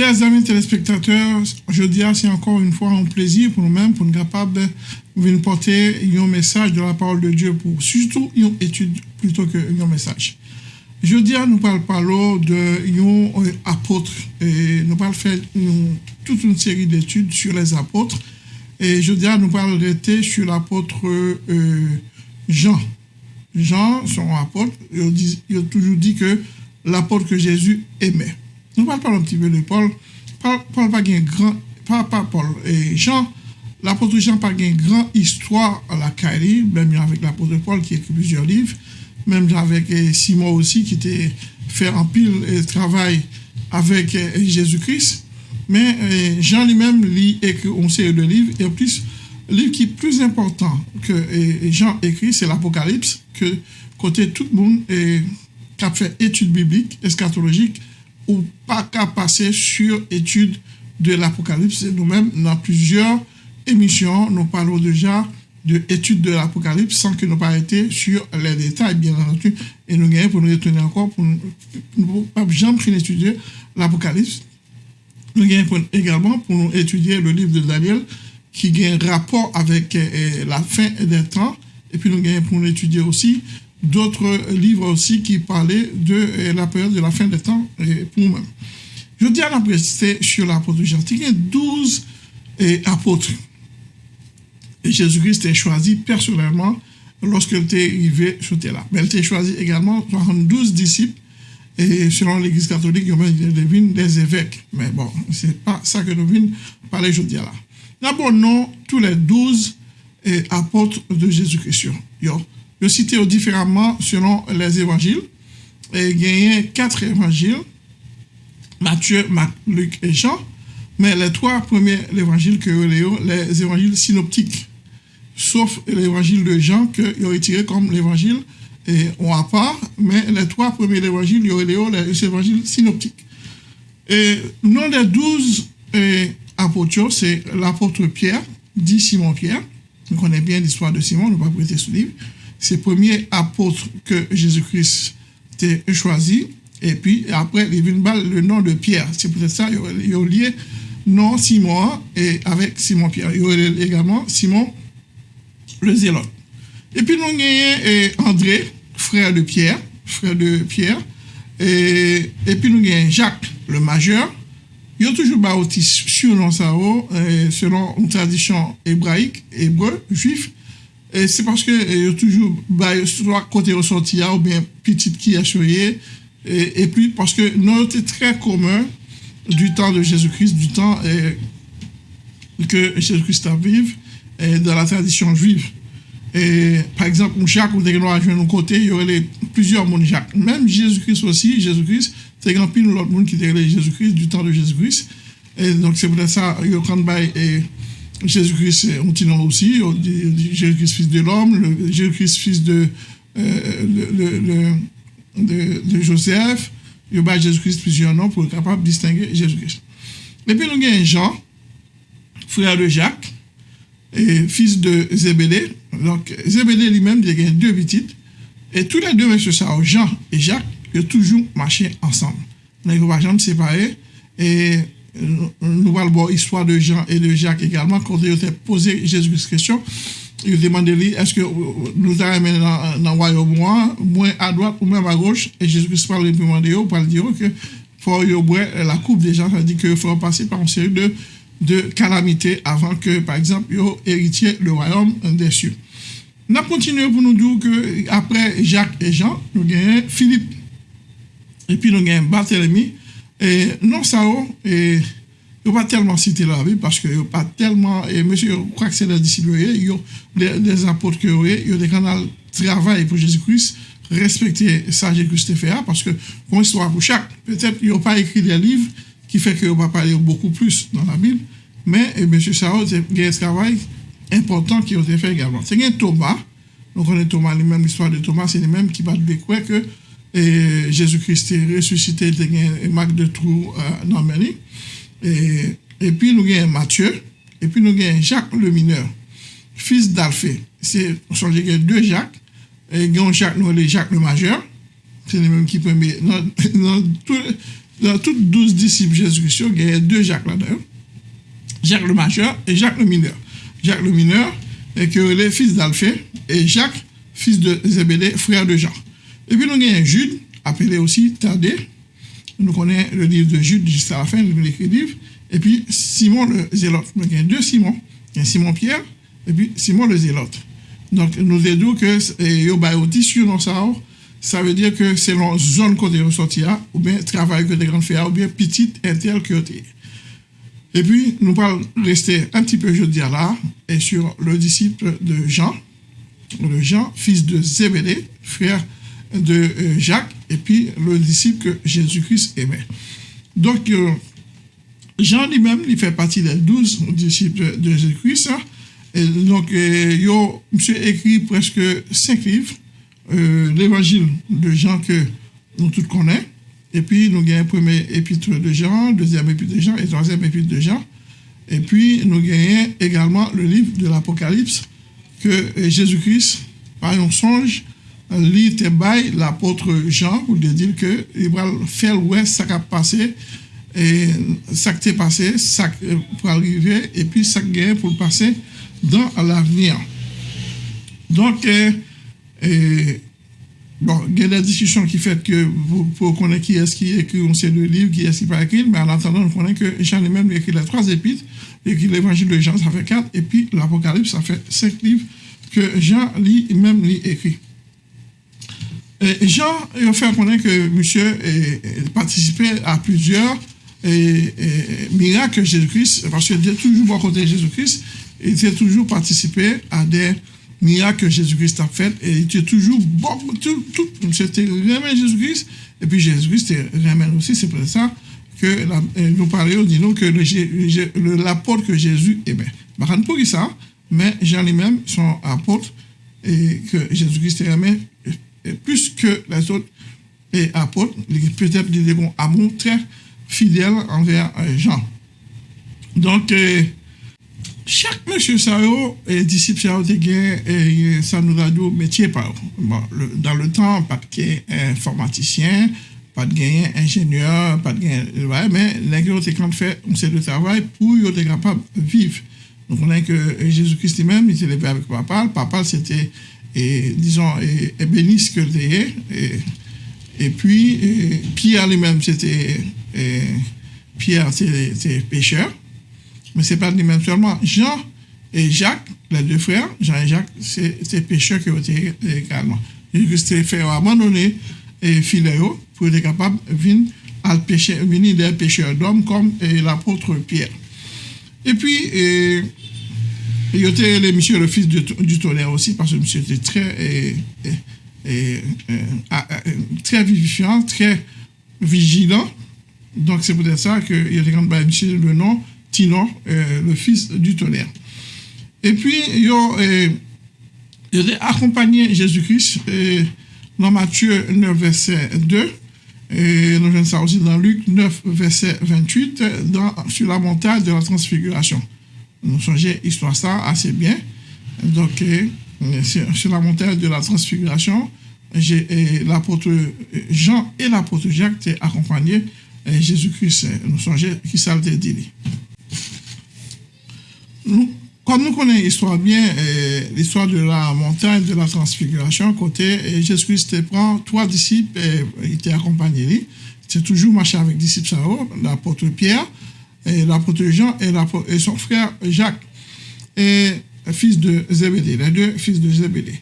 Chers amis téléspectateurs, dis c'est encore une fois un plaisir pour nous-mêmes, pour nous capables de porter un message de la parole de Dieu pour surtout une étude plutôt que un message. Dis nous parlons de un apôtre et nous parlons faire toute une série d'études sur les apôtres et dis nous parlons rester sur l'apôtre euh, Jean. Jean, son apôtre, il a toujours dit que l'apôtre que Jésus aimait. Nous parlons un petit peu de Paul. Paul, Paul pas grand, pas, pas Paul et Jean. L'apôtre Jean pas une grande histoire à la Caille, même avec l'apôtre Paul qui écrit plusieurs livres, même avec Simon aussi qui était fait en pile et travail avec Jésus-Christ. Mais Jean lui-même lit écrit une série de livres et en plus, le livre qui est plus important que Jean écrit, c'est l'Apocalypse, que côté tout le monde qui a fait études bibliques, eschatologiques, ou pas qu'à passer sur étude de l'Apocalypse. Nous-mêmes, dans plusieurs émissions, nous parlons déjà de étude de l'Apocalypse sans que nous été sur les détails, bien entendu. Et nous gagnons pour nous retenir encore, pour nous pas jamais étudier l'Apocalypse. Nous gagnons également pour nous étudier le livre de Daniel qui un rapport avec euh, la fin des temps. Et puis nous gagnons pour nous étudier aussi d'autres livres aussi qui parlaient de euh, la période de la fin des temps euh, pour nous-mêmes. Je dis à la sur l'apôtre Jean. Il y a 12 apôtres. Et Jésus-Christ est choisi personnellement lorsqu'il était arrivé sur là. Mais il était choisi également 72 disciples. Et selon l'Église catholique, il y a des évêques. Mais bon, c'est pas ça que nous venons parler aujourd'hui là. D'abord, non, tous les 12 apôtres de Jésus-Christ. Je cite différemment selon les évangiles. Il y a quatre évangiles, Matthieu, Marc, Luc et Jean. Mais les trois premiers évangiles que les évangiles synoptiques, sauf l'évangile de Jean que ont retiré comme l'évangile et on à part, mais les trois premiers évangiles, il y aurait les évangiles synoptiques. Et nom des douze apôtres, c'est l'apôtre Pierre, dit Simon Pierre. On connaît bien l'histoire de Simon, on ne va pas prêter ce livre c'est le premier apôtre que Jésus-Christ a choisi. Et puis après, il vient le nom de Pierre. C'est peut-être ça, il y a lié nom Simon et avec Simon Pierre. Il y a également Simon le zélote. Et puis nous avons André, frère de Pierre, frère de Pierre. Et, puis nous avons Jacques, le majeur. Il y a toujours baptisé sur ça, selon une tradition hébraïque, hébreu, juif. C'est parce que il y a toujours bah, soit côté ressorti ou bien petite qui a choyé et, et, puis parce que nous était très commun du temps de Jésus-Christ, du temps que Jésus-Christ a vécu dans la tradition juive. Et par exemple, Jacques, ou des à de côté, il y aurait plusieurs mondes Jacques. Même Jésus-Christ aussi, Jésus-Christ, c'est grand pile l'autre monde qui était Jésus-Christ du temps de Jésus-Christ. Et donc c'est pour ça, il y a Jésus-Christ, on aussi, Jésus-Christ fils de l'homme, Jésus-Christ fils de, euh, Joseph, il y a Jésus-Christ plusieurs noms pour être capable de distinguer Jésus-Christ. Et puis nous avons Jean, frère de Jacques, et fils de Zébédée. Donc Zébédée lui-même, il a deux petites. Et tous les deux, messieurs, ça, Jean et Jacques, ils ont toujours marché ensemble. Ils ne pas jamais séparer. Et nou val bo histwa de Jean et de Jacques egalman, konde yo te pose Jezus kresyon, yo demande li, eske nou ta remen nan wayo mwen, mwen a doat ou mwen a goch, e Jezus kresyon pal reprimande yo, pal diyo ke fò yo bwen la koup de Jean, sa di ke fò pase par an seri de, de kalamite avan ke, par exemple, yo eritye le wayom desyu. Nap kontinye pou nou djou ke apre Jacques et Jean, nou genye Philippe, epi nou genye Barthélemy, E non sa ou, yo pa telman site la vi, paske yo pa telman, e monsye yo kwa kse la disiloye, yo des apote ke yo e, yo de kanal travay pou Jezikrist, respekte sa Jezikrist te fe a, paske kon istwa pou chak, petep yo pa ekri de liv, ki fe ke yo pa pale yo beaucoup plus nan la bil, men, e monsye sa ou, gen travay, important ki yo te fe egalman. Se gen Toma, nou konen Toma, li menm l'histoire de Toma, se li menm ki bat de kwe ke et Jésus-Christ est ressuscité, il y a marque de trou euh, dans Et, et puis nous avons Matthieu, et puis nous avons Jacques le mineur, fils d'Alphée. C'est, on y a deux Jacques, et nous Jacques, Jacques le majeur, c'est les mêmes qui premier. dans tous 12 disciples Jésus-Christ, il y a deux Jacques là-dedans. Jacques le majeur et Jacques le mineur. Jacques le mineur est que fils d'Alphée et Jacques, fils de Zébédée, frère de Jean. Et puis nous avons Jude, appelé aussi Thaddée. Nous connaissons le livre de Jude jusqu'à la fin, le livre. Et puis Simon le Zélote. Nous avons deux Simon. Il y a Simon Pierre et puis Simon le Zélote. Donc nous disons que yo tissu dans ça, ça veut dire que c'est la zone côté ressorti ou bien travail que des grandes faire, ou bien petite intel que Et puis, nous allons rester un petit peu, je dis là, et sur le disciple de Jean, le Jean, fils de Zébédée, frère de euh, Jacques, et puis le disciple que Jésus-Christ aimait. Donc, euh, Jean lui-même, il fait partie des douze disciples de Jésus-Christ. Hein. Donc, euh, il a écrit presque cinq livres, l'évangile de Jean que nous tous connaissons. Et puis, nous un premier épître de Jean, deuxième épître de Jean et troisième épître de Jean. Et puis, nous avons également le livre de l'Apocalypse que Jésus-Christ, par un songe, l'apôtre Jean pour lui dire que il va faire ouais ça qui a passé et qui est passé, ça pour arriver et puis ça est pour passer dans l'avenir. Donc, euh, bon, il y a des discussions qui font que vous, pour qui est-ce qui écrit on sait le livre, qui est-ce qui pas écrit, mais en attendant, on connaît que Jean lui-même écrit les trois épîtres, écrit l'évangile de Jean, ça fait quatre, et puis l'Apocalypse, ça fait cinq livres que Jean lit, même lit écrit. Jean a fait connaître que monsieur participait à plusieurs miracles de Jésus-Christ, parce qu'il était toujours à côté de Jésus-Christ, il était toujours participé à des miracles que Jésus-Christ a fait, et il était toujours bon, tout, tout, c'était Jésus-Christ, et puis Jésus-Christ vraiment aussi, c'est pour ça que nous parlions, disons que l'apôtre que Jésus aimait. Par contre, pour ça, mais Jean lui-même, son apôtre, et que Jésus-Christ aimait plus que les autres apôtres, peut-être des bons amour très fidèles envers euh, Jean. Donc, euh, chaque monsieur Sao et disciple Sao et ça nous a métier par dans le temps, pas de informaticien, pas de gain ingénieur, pas de gain, mais les autres quand fait un le travail pour être capable de vivre. Donc on a que Jésus-Christ lui-même, il s'est levé avec papa. Papa, c'était et disons, et, bénisse que et, et puis, Pierre lui-même, c'était, Pierre, c'était pêcheur, mais c'est pas lui-même seulement. Jean et Jacques, les deux frères, Jean et Jacques, c'est pêcheurs qui été également. Ont fait abandonner et Philéo pour être capable de venir à pêcher, venir des pêcheurs d'hommes comme l'apôtre Pierre. Et puis, il y avait le monsieur, le fils du tonnerre aussi, parce que monsieur était très, et, très vivifiant, très vigilant. Donc, c'est peut-être ça qu'il a quand monsieur le nom Tino, euh, le fils du tonnerre. Et puis, il y a accompagné Jésus-Christ dans Matthieu 9, verset 2. Et nous ça aussi dans Luc 9, verset 28, dans, sur la montagne de la transfiguration nous songez histoire ça assez bien. Donc, euh, sur la montagne de la transfiguration, l'apôtre Jean et l'apôtre Jacques étaient accompagnés Jésus-Christ. Nous songez qui ça dit. comme nous connaissons l'histoire bien, euh, l'histoire de la montagne de la transfiguration, côté Jésus-Christ prend trois disciples, et, était accompagné. C'est toujours marché avec disciples, l'apôtre Pierre, et l'apôtre Jean et, son frère Jacques, fils de Zébédée, les deux fils de Zébédée.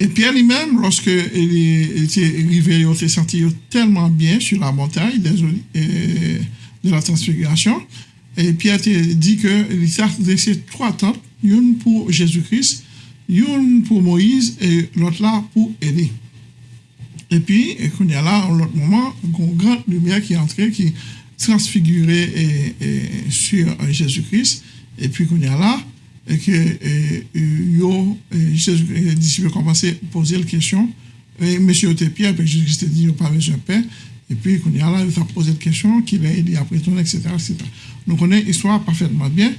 Et Pierre lui-même, lorsqu'il était arrivé, il s'est senti tellement bien sur la montagne de la transfiguration. Et Pierre dit qu'il a laissé trois tentes, une pour Jésus-Christ, une pour Moïse et l'autre là pour Élie. Et puis, il y a là, en l'autre moment, une grande lumière qui est entrée, qui transfiguré sur Jésus-Christ. Et puis, qu'on y a là, et que yo, les disciples ont commencé à poser la question. Et monsieur était Pierre, puis Jésus-Christ a dit, pas besoin de paix. Et puis, qu'on y a là, il a posé la question, qu'il a dit après tout, etc., etc. Nous connaissons l'histoire parfaitement bien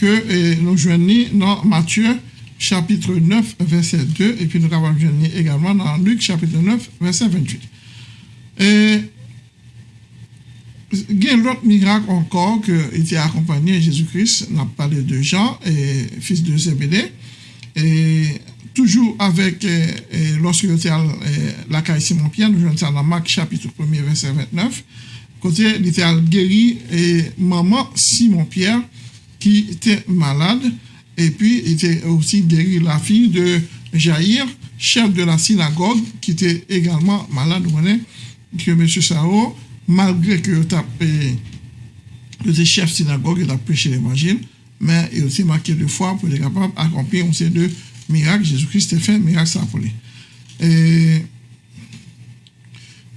que nous joignons dans Matthieu chapitre 9, verset 2, et puis nous avons également dans Luc chapitre 9, verset 28. Et il y a l'autre miracle encore qui était accompagné Jésus-Christ. On a parlé de Jean, et fils de Zébédée. Et toujours avec, lorsque il était à la caille Simon-Pierre, nous ça dans Marc chapitre 1 verset 29. Côté, il était guéri et maman Simon-Pierre qui était malade. Et puis, il était aussi guéri la fille de Jaïr, chef de la synagogue, qui était également malade. Vous voyez, que M. Sao, malgré que il était chef synagogue, il a prêché l'évangile, mais il aussi marqué de foi pour être capable d'accomplir ces deux miracles. Jésus-Christ a fait un miracle ça Et,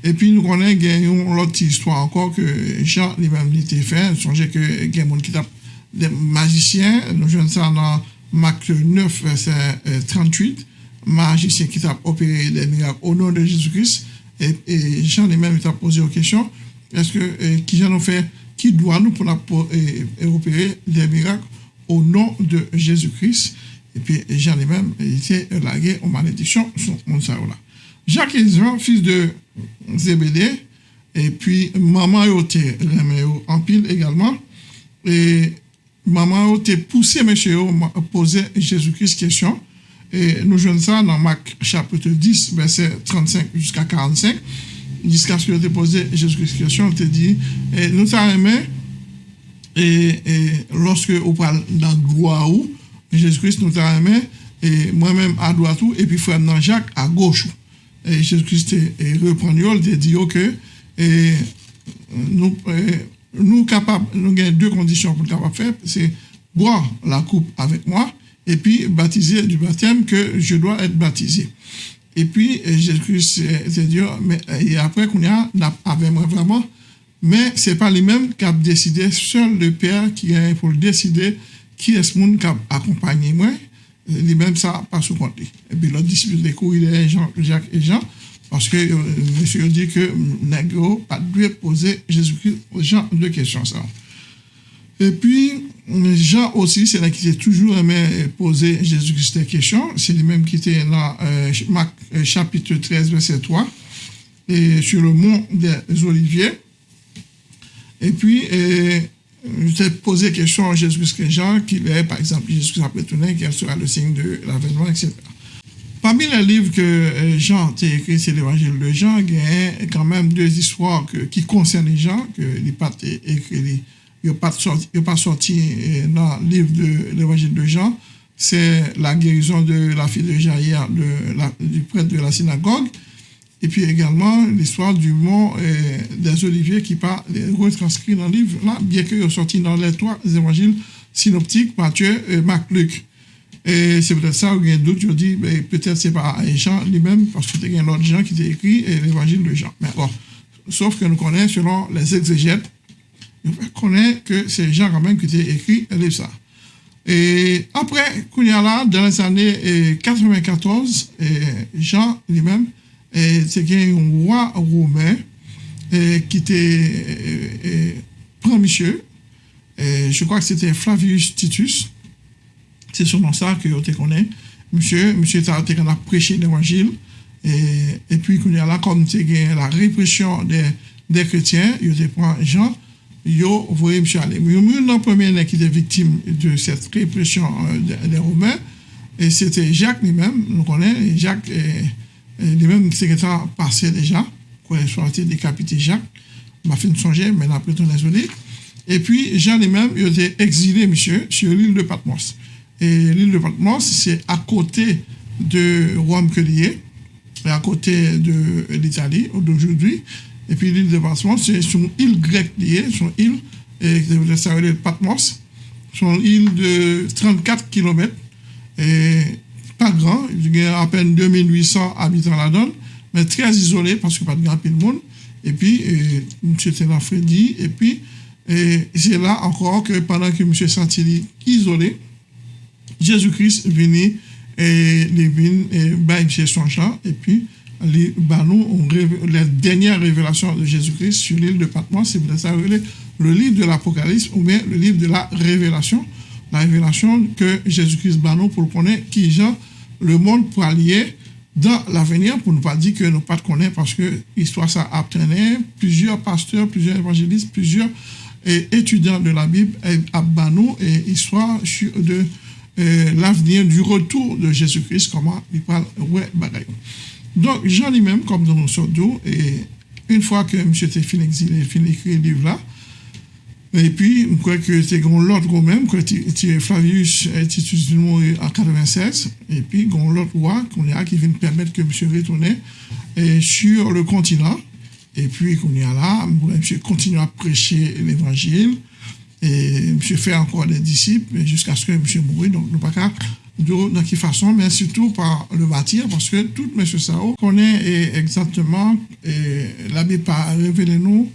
et puis, nous connaissons l'autre histoire encore que Jean lui-même était fait. Songez que il y a des magiciens, nous jouons ça dans Marc 9, verset 38, magicien qui t'a opéré des miracles au nom de Jésus-Christ. Et, Jean lui-même t'a posé une question est-ce que qui Jean nous fait qui doit nous pour, opérer des miracles au nom de Jésus-Christ? Et puis Jean lui-même était largué en malédiction sur là. Jacques et Jean, fils de Zébédée, et puis maman était en pile également. Et maman a poussé monsieur à poser Jésus-Christ question. Et nous jouons ça dans Marc chapitre 10, verset 35 jusqu'à 45. Jusqu'à ce que tu posé Jésus-Christ question, on te dit, nous t'avons et, lorsque on parle dans gloire, Jésus-Christ nous t'avons et moi-même à droite, et puis frère Jacques à gauche. Et Jésus-Christ reprend, il dit nous, nous capables, nous avons deux conditions pour capable faire, c'est boire la coupe avec moi et puis baptiser du baptême que je dois être baptisé. Et puis Jésus-Christ c'est dit, mais et après qu'on a avec moi vraiment, mais c'est pas lui-même qui a décidé, seul le Père qui est pour décider qui est ce monde qui a accompagné moi, lui-même ça pas sous compte. Et puis l'autre disciple de cours, il est Jean, Jacques et Jean, parce que euh, monsieur dit que Negro pas dû poser Jésus-Christ Jean deux questions ça. Et puis, Jean aussi, c'est là qui s'est toujours aimé poser Jésus-Christ des questions. C'est lui-même qui était dans euh, Marc, euh, chapitre 13, verset 3, et sur le mont des Oliviers. Et puis, je t'ai posé question à Jésus-Christ Jean, qui est, par exemple, Jésus-Christ après tourné, quel sera le signe de l'avènement, etc. Parmi les livres que euh, Jean a écrit, c'est l'évangile de Jean, il y a quand même deux histoires qui concernent les gens, que les pas écrit, il pas sorti, pas sorti euh, dans le livre de l'évangile de Jean. C'est la guérison de la fille de Jaïr, du prêtre de la synagogue. Et puis également l'histoire du mont euh, des Oliviers qui pas retranscrit dans le livre là, bien qu'il est sorti dans les trois évangiles synoptiques, Matthieu, et Marc, Luc. Et c'est peut-être ça, où il y a qui ont dit, ben, peut-être c'est pas Jean lui-même, parce qu'il y a un autre Jean qui a écrit l'évangile de Jean. Mais bon, sauf que nous connaissons, selon les exégètes, konen ke se jan kamen ki te ekri liv sa. E apre kounya la, dan les ane 94, jan li men, se gen yon wwa roumen ki te premisye, je kwa ki se te Flavius Titus, se sonan sa ki yo te konen, msye, msye ta te kan ap preche l'Evangil, e pi kounya la, kom te gen la represyon de kretien, yo te pran jan, yo, voyez. Mais le premier qui était victime de cette répression euh, des, Romains, c'était Jacques lui-même, nous connaissons, Jacques, lui-même, secrétaire passé déjà, quand il soit décapité Jacques, m'a fait songer, mais après tout, on Et puis, Jean lui-même, il était exilé, monsieur, sur l'île de Patmos. Et l'île de Patmos, c'est à côté de Rome que lié, à côté de l'Italie d'aujourd'hui. Et puis l'île de Patmos, c'est une île grecque liée, c'est une île, et ça s'appelle Patmos. C'est une île de 34 km, pas grand, il y a à peine 2800 habitants là-dedans, mais très isolé parce que pas de grand de monde. Et puis, M. Ténard Freddy, et puis, c'est là encore que pendant que M. Santilli isolé, Jésus-Christ venu et les vins et son champ et les nous la dernière révélation de Jésus-Christ sur l'île de Patmos, c'est ça le livre de l'Apocalypse ou bien le livre de la révélation, la révélation que Jésus-Christ banou pour connaître qui Jean le monde pour allier dans l'avenir, pour ne pas dire que nous pas connaître, parce que l'histoire ça a plusieurs pasteurs, plusieurs évangélistes, plusieurs étudiants de la Bible à Banou et histoire de l'avenir du retour de Jésus-Christ, comment il parle, ouais, bagaille. Donc, Jean lui-même, comme dans nos sordos, et une fois que M. était fini exilé, fini écrit le livre là, et puis, je crois que c'est l'autre même, que Flavius Titus en 96, et puis l'autre roi qui vient permettre que M. retourne sur le continent, et puis qu'on est là, M. continue à prêcher l'évangile, et M. fait encore des disciples jusqu'à ce que M. mourit, donc nous pas de quelle façon, mais surtout par le bâtir, parce que tout M. Sao connaît exactement, et la Bible a révélé nous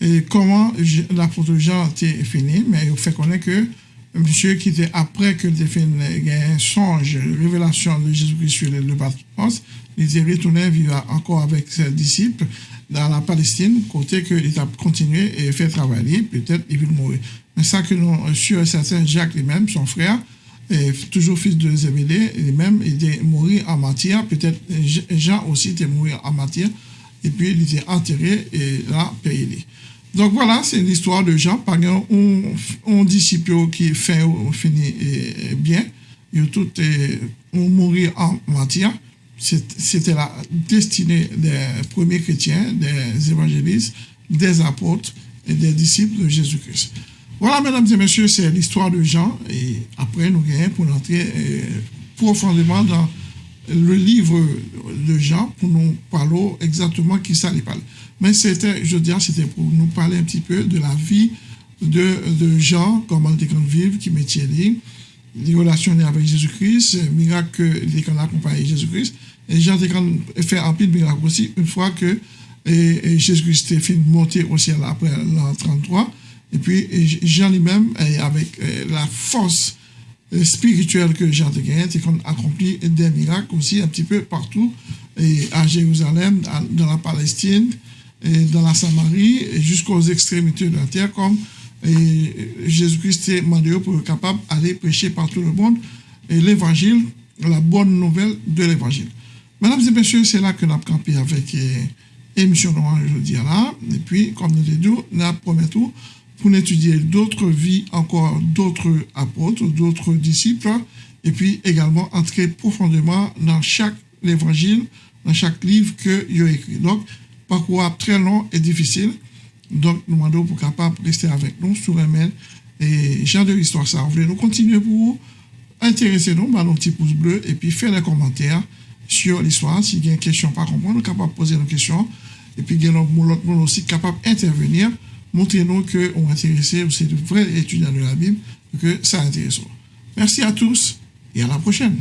et comment l'apôtre Jean était fini, mais il fait connaître que monsieur qui était après que il fait un songe, révélation de Jésus-Christ sur le Patmos, il était retourné vivre encore avec ses disciples dans la Palestine, côté qu'il a continué et fait travailler, peut-être il va mourir. Mais ça que nous, sur certain Jacques lui-même, son frère, et toujours fils de Zébédée, lui-même, il était mort en matière, peut-être Jean aussi était mort en matière, et puis il était enterré et là, payé. Donc voilà, c'est l'histoire de Jean. Par exemple, on, disciple qui fait fini bien, ils tout ont mourir en matière. C'était la destinée des premiers chrétiens, des évangélistes, des apôtres et des disciples de Jésus-Christ. Voilà, mesdames et messieurs, c'est l'histoire de Jean. Et après, nous gagnons pour entrer euh, profondément dans le livre de Jean pour nous parler exactement qui ça lui parle. Mais c'était, je dirais, c'était pour nous parler un petit peu de la vie de, Jean, comment il était vivre, qui métier les relations avec Jésus-Christ, miracle qu'il a accompagné Jésus-Christ. Et Jean a fait un de miracle aussi, une fois que Jésus-Christ est monter au ciel après l'an 33. Et puis Jean lui-même, avec la force spirituelle que Jean a gagné, a accompli des miracles aussi un petit peu partout, et à Jérusalem, dans la Palestine, et dans la Samarie, jusqu'aux extrémités de la terre, comme Jésus-Christ est demandé pour être capable d'aller prêcher partout le monde et l'évangile, la bonne nouvelle de l'évangile. Mesdames et messieurs, c'est là que nous avons campé avec l'émission de dis là. Et puis, comme nous l'avons dit, nous promettons pour étudier d'autres vies, encore d'autres apôtres, d'autres disciples, et puis également entrer profondément dans chaque évangile, dans chaque livre que a écrit. Donc, parcours très long et difficile. Donc, nous demandons pour capable rester avec nous sur email et genre de l'histoire ça. Vous voulez nous continuer pour vous intéresser nous, bah, nos petits pouces bleus et puis faire des commentaires sur l'histoire. Si vous avez une question pas comprendre, nous capable de poser nos questions. Et puis, nous l'autre monde aussi capable d'intervenir montrez-nous qu'on intéressé, c'est de vrais étudiants de la Bible, que ça intéresse. Merci à tous et à la prochaine.